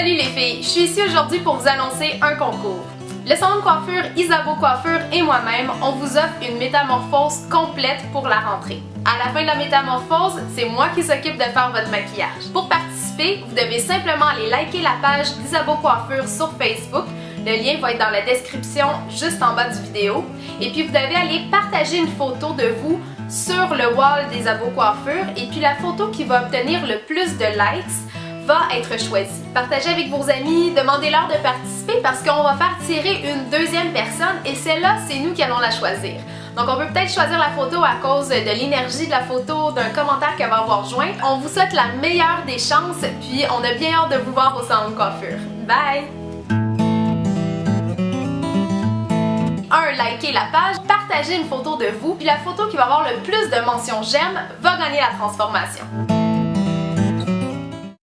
Salut les filles, je suis ici aujourd'hui pour vous annoncer un concours. Le salon de coiffure Isabeau Coiffure et moi-même, on vous offre une métamorphose complète pour la rentrée. À la fin de la métamorphose, c'est moi qui s'occupe de faire votre maquillage. Pour participer, vous devez simplement aller liker la page d'Isabeau Coiffure sur Facebook. Le lien va être dans la description juste en bas du vidéo. Et puis vous devez aller partager une photo de vous sur le wall des Coiffure. Et puis la photo qui va obtenir le plus de likes être choisie. Partagez avec vos amis, demandez-leur de participer parce qu'on va faire tirer une deuxième personne et celle-là, c'est nous qui allons la choisir. Donc on peut peut-être choisir la photo à cause de l'énergie de la photo, d'un commentaire qu'elle va avoir joint. On vous souhaite la meilleure des chances, puis on a bien hâte de vous voir au salon de coiffure. Bye! 1. Likez la page, partagez une photo de vous, puis la photo qui va avoir le plus de mentions j'aime va gagner la transformation.